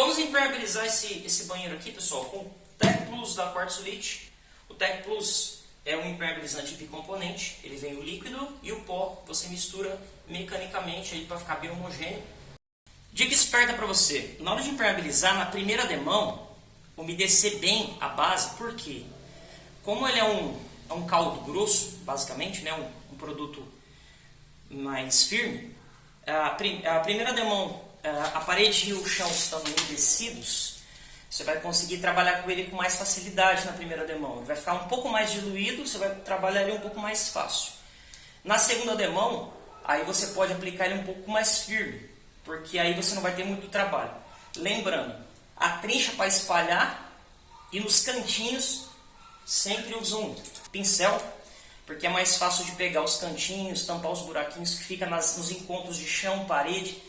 Vamos impermeabilizar esse, esse banheiro aqui, pessoal, com o Tech Plus da Quartzolite. O Tech Plus é um impermeabilizante bicomponente, ele vem o líquido e o pó, você mistura mecanicamente para ficar bem homogêneo. Dica esperta para você, na hora de impermeabilizar, na primeira demão, umedecer bem a base, por quê? Como ele é um, é um caldo grosso, basicamente, né, um, um produto mais firme, a, prim, a primeira demão, a parede e o chão estão umedecidos, você vai conseguir trabalhar com ele com mais facilidade na primeira demão. Ele vai ficar um pouco mais diluído, você vai trabalhar ele um pouco mais fácil. Na segunda demão, aí você pode aplicar ele um pouco mais firme, porque aí você não vai ter muito trabalho. Lembrando, a trincha para espalhar e nos cantinhos sempre usa um pincel, porque é mais fácil de pegar os cantinhos, tampar os buraquinhos que fica nas, nos encontros de chão, parede.